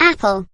Apple.